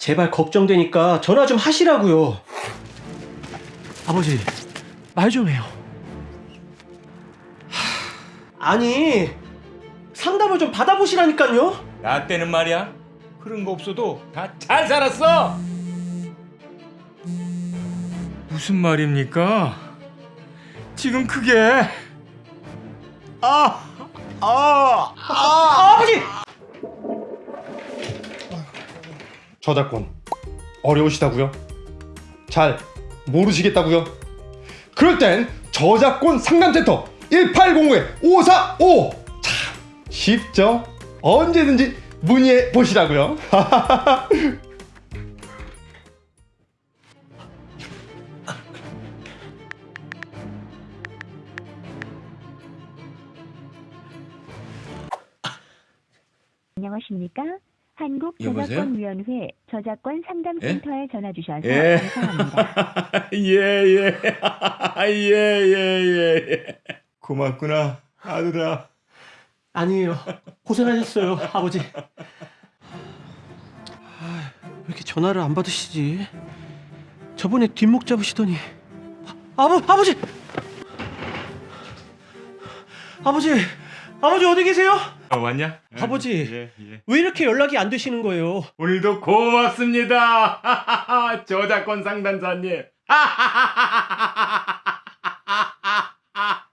제발 걱정되니까 전화 좀 하시라고요. 아버지, 말 좀 해요. 하, 아니, 상담을 좀 받아보시라니까요. 나 때는 말이야 그런 거 없어도 다 잘 살았어 무슨 말입니까? 지금 그게 아, 아, 아, 아, 아버지! 저작권 어려우시다고요? 잘 모르시겠다고요? 그럴 땐 저작권 상담센터 1805-545 참 쉽죠? 언제든지 문의해 보시라고요. 안녕하십니까? 여보세요? 한국 저작권 위원회 저작권 상담 센터에 전화 주셔서 예. 감사합니다. 예예 예 예 예 고맙구나 아들아 아니에요. 고생하셨어요, 아버지. 아, 왜 이렇게 전화를 안 받으시지? 저번에 뒷목 잡으시더니 아, 아버 아버지 아버지 아버지 어디 계세요? 어, 왔냐? 아버지. 예, 예. 왜 이렇게 연락이 안 되시는 거예요? 오늘도 고맙습니다 저작권 상담사님